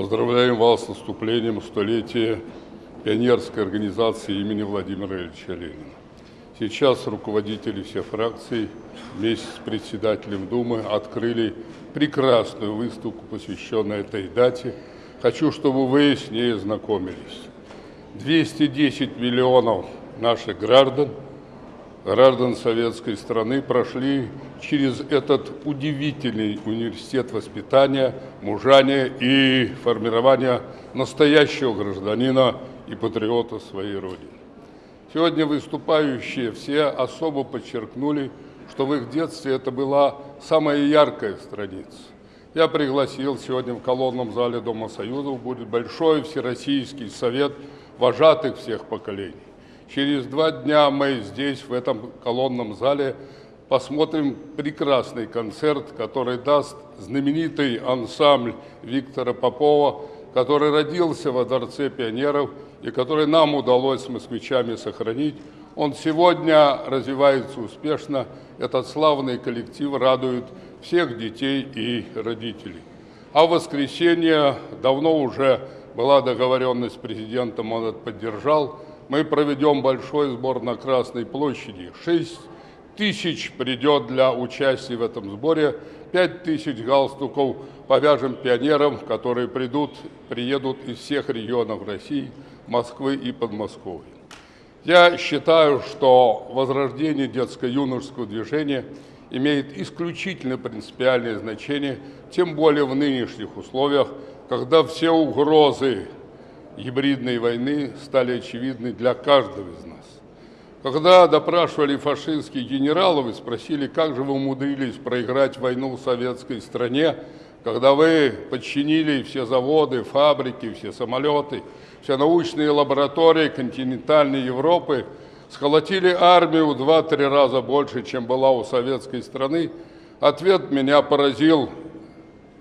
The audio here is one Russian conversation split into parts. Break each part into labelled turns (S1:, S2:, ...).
S1: Поздравляем вас с наступлением столетия пионерской организации имени Владимира Ильича Ленина. Сейчас руководители всех фракций вместе с председателем Думы открыли прекрасную выставку, посвященную этой дате. Хочу, чтобы вы с ней знакомились. 210 миллионов наших граждан, граждан советской страны прошли через этот удивительный университет воспитания, мужания и формирования настоящего гражданина и патриота своей Родины. Сегодня выступающие все особо подчеркнули, что в их детстве это была самая яркая страница. Я пригласил сегодня в колонном зале Дома Союзов будет большой всероссийский совет вожатых всех поколений. Через два дня мы здесь, в этом колонном зале, посмотрим прекрасный концерт, который даст знаменитый ансамбль Виктора Попова, который родился во Дворце пионеров и который нам удалось с москвичами сохранить. Он сегодня развивается успешно. Этот славный коллектив радует всех детей и родителей. А в воскресенье давно уже была договоренность с президентом, он это поддержал. Мы проведем большой сбор на Красной площади. 6 тысяч придет для участия в этом сборе. 5 тысяч галстуков повяжем пионерам, которые придут, приедут из всех регионов России, Москвы и Подмосковья. Я считаю, что возрождение детско-юношеского движения имеет исключительно принципиальное значение, тем более в нынешних условиях, когда все угрозы гибридной войны стали очевидны для каждого из нас. Когда допрашивали фашистских генералов и спросили, как же вы умудрились проиграть войну в советской стране, когда вы подчинили все заводы, фабрики, все самолеты, все научные лаборатории континентальной Европы, сколотили армию в 2-3 раза больше, чем была у советской страны, ответ меня поразил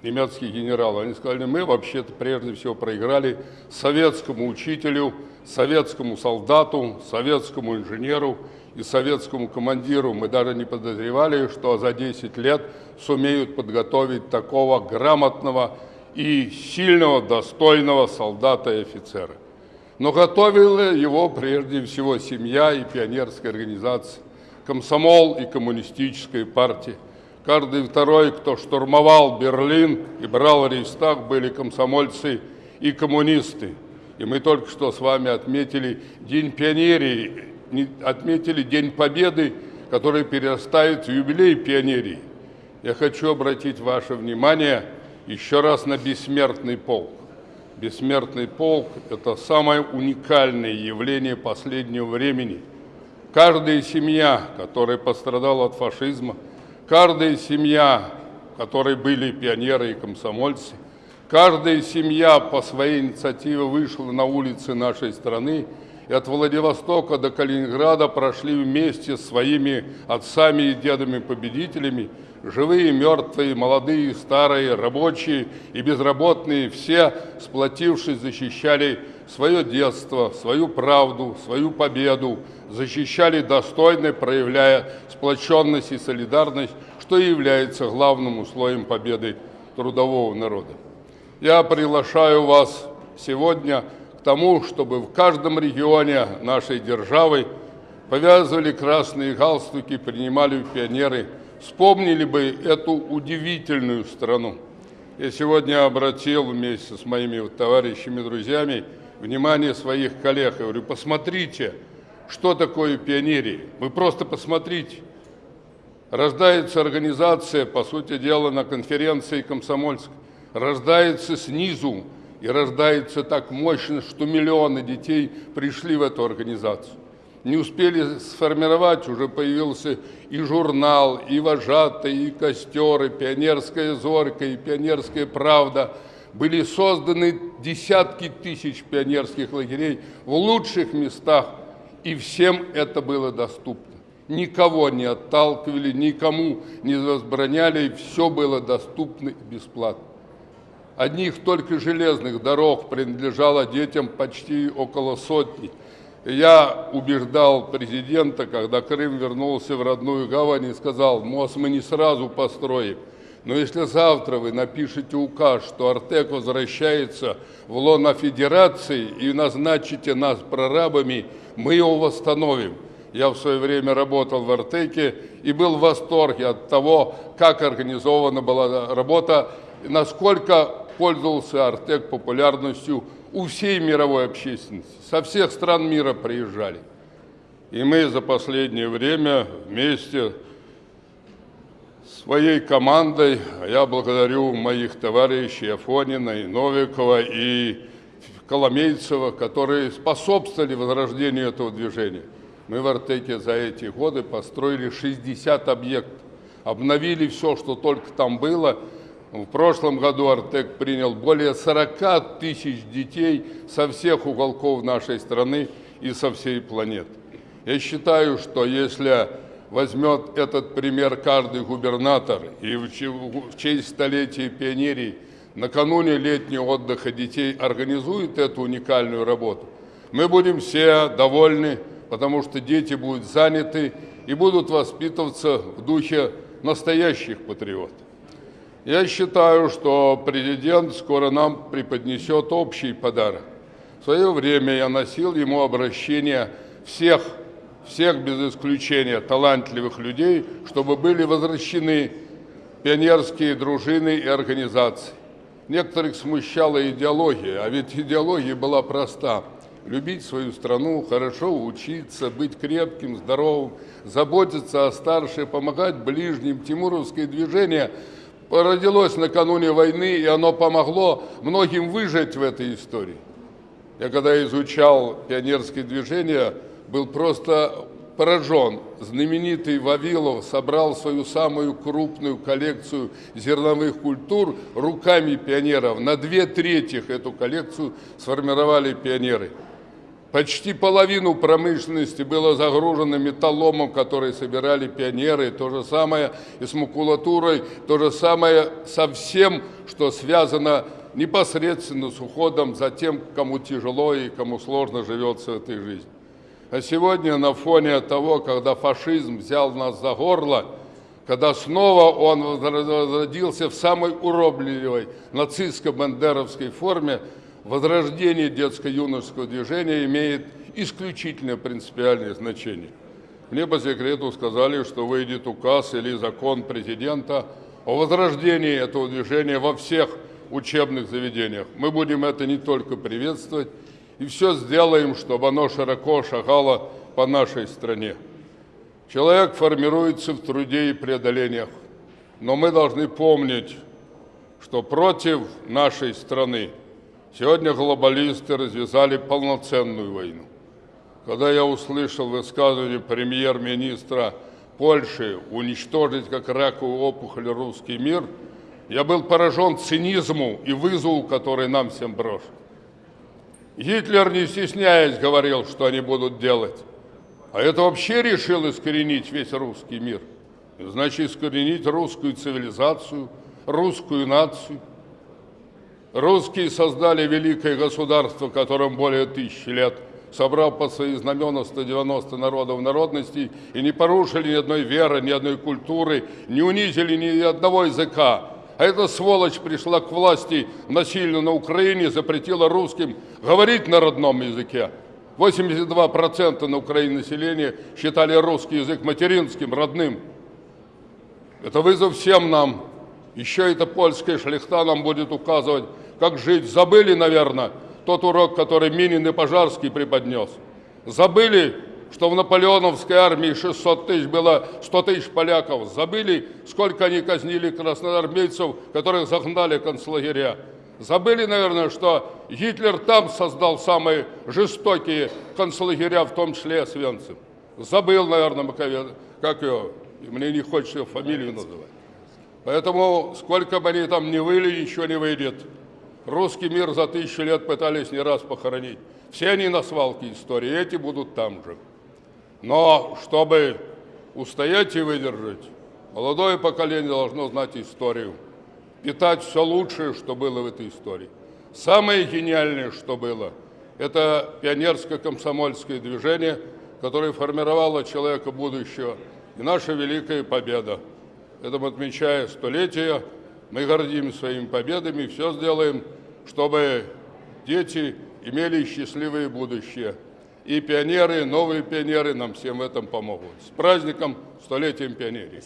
S1: немецкие генералы. Они сказали, мы вообще-то прежде всего проиграли советскому учителю, советскому солдату, советскому инженеру и советскому командиру. Мы даже не подозревали, что за 10 лет сумеют подготовить такого грамотного и сильного, достойного солдата и офицера. Но готовила его прежде всего семья и пионерская организация, комсомол и коммунистическая партия. Каждый второй, кто штурмовал Берлин и брал Рейхстаг, были комсомольцы и коммунисты. И мы только что с вами отметили День пионерии, отметили День Победы, который перерастает в юбилей пионерии. Я хочу обратить ваше внимание еще раз на бессмертный полк. Бессмертный полк – это самое уникальное явление последнего времени. Каждая семья, которая пострадала от фашизма – Каждая семья, в которой были пионеры и комсомольцы, каждая семья по своей инициативе вышла на улицы нашей страны и от Владивостока до Калининграда прошли вместе с своими отцами и дедами-победителями, живые, мертвые, молодые, старые, рабочие и безработные, все, сплотившись, защищали свое детство, свою правду, свою победу, защищали достойно, проявляя сплоченность и солидарность, что и является главным условием победы трудового народа. Я приглашаю вас сегодня к тому, чтобы в каждом регионе нашей державы повязывали красные галстуки, принимали пионеры, вспомнили бы эту удивительную страну. Я сегодня обратил вместе с моими товарищами, друзьями, внимание своих коллег. Я говорю, посмотрите, что такое пионерия. Вы просто посмотрите. Рождается организация, по сути дела, на конференции комсомольской. Рождается снизу и рождается так мощно, что миллионы детей пришли в эту организацию. Не успели сформировать, уже появился и журнал, и вожатый, и костер, и пионерская зорька, и пионерская правда – были созданы десятки тысяч пионерских лагерей в лучших местах, и всем это было доступно. Никого не отталкивали, никому не возбраняли, все было доступно и бесплатно. Одних только железных дорог принадлежало детям почти около сотни. Я убеждал президента, когда Крым вернулся в родную гавань и сказал, мост мы не сразу построим, Но если завтра вы напишете указ, что Артек возвращается в лоно Федерации и назначите нас прорабами, мы его восстановим. Я в свое время работал в Артеке и был в восторге от того, как организована была работа, насколько пользовался Артек популярностью у всей мировой общественности. Со всех стран мира приезжали. И мы за последнее время вместе своей командой, я благодарю моих товарищей Афонина и Новикова и Коломейцева, которые способствовали возрождению этого движения. Мы в Артеке за эти годы построили 60 объектов, обновили все, что только там было. В прошлом году Артек принял более 40 тысяч детей со всех уголков нашей страны и со всей планеты. Я считаю, что если возьмет этот пример каждый губернатор и в честь столетия пионерии накануне летнего отдыха детей организует эту уникальную работу, мы будем все довольны, потому что дети будут заняты и будут воспитываться в духе настоящих патриотов. Я считаю, что президент скоро нам преподнесет общий подарок. В свое время я носил ему обращение всех, всех без исключения талантливых людей, чтобы были возвращены пионерские дружины и организации. Некоторых смущала идеология, а ведь идеология была проста – любить свою страну, хорошо учиться, быть крепким, здоровым, заботиться о старших, помогать ближним. Тимуровское движение родилось накануне войны, и оно помогло многим выжить в этой истории. Я когда изучал пионерское движение, был просто поражен. Знаменитый Вавилов собрал свою самую крупную коллекцию зерновых культур руками пионеров. На две трети эту коллекцию сформировали пионеры. Почти половину промышленности было загружено металломом, который собирали пионеры. То же самое и с макулатурой, то же самое со всем, что связано непосредственно с уходом за тем, кому тяжело и кому сложно живется в этой жизни. А сегодня на фоне того, когда фашизм взял нас за горло, когда снова он возродился в самой уробливой нацистско-бандеровской форме, возрождение детско-юношеского движения имеет исключительно принципиальное значение. Мне по секрету сказали, что выйдет указ или закон президента о возрождении этого движения во всех учебных заведениях. Мы будем это не только приветствовать, и все сделаем, чтобы оно широко шагало по нашей стране. Человек формируется в труде и преодолениях, но мы должны помнить, что против нашей страны Сегодня глобалисты развязали полноценную войну. Когда я услышал высказывание премьер-министра Польши уничтожить как раковую опухоль русский мир, я был поражен цинизму и вызову, который нам всем брошен. Гитлер, не стесняясь, говорил, что они будут делать. А это вообще решил искоренить весь русский мир. Значит, искоренить русскую цивилизацию, русскую нацию. Русские создали великое государство, которым более тысячи лет, собрав под свои знамена 190 народов народностей и не порушили ни одной веры, ни одной культуры, не унизили ни одного языка. А эта сволочь пришла к власти насильно на Украине, запретила русским говорить на родном языке. 82% на Украине населения считали русский язык материнским, родным. Это вызов всем нам. Еще эта польская шляхта нам будет указывать, как жить. Забыли, наверное, тот урок, который Минин и Пожарский преподнес. Забыли, что в наполеоновской армии 600 тысяч было 100 тысяч поляков. Забыли, сколько они казнили красноармейцев, которых загнали в концлагеря. Забыли, наверное, что Гитлер там создал самые жестокие концлагеря, в том числе Освенцим. Забыл, наверное, как ее, мне не хочется фамилию называть. Поэтому, сколько бы они там не выли, ничего не выйдет. Русский мир за тысячу лет пытались не раз похоронить. Все они на свалке истории, эти будут там же. Но чтобы устоять и выдержать, молодое поколение должно знать историю, питать все лучшее, что было в этой истории. Самое гениальное, что было, это пионерско-комсомольское движение, которое формировало человека будущего, и наша великая победа. Поэтому, отмечая столетие, мы гордимся своими победами и все сделаем, чтобы дети имели счастливое будущее. И пионеры, новые пионеры нам всем в этом помогут. С праздником, столетием пионерии!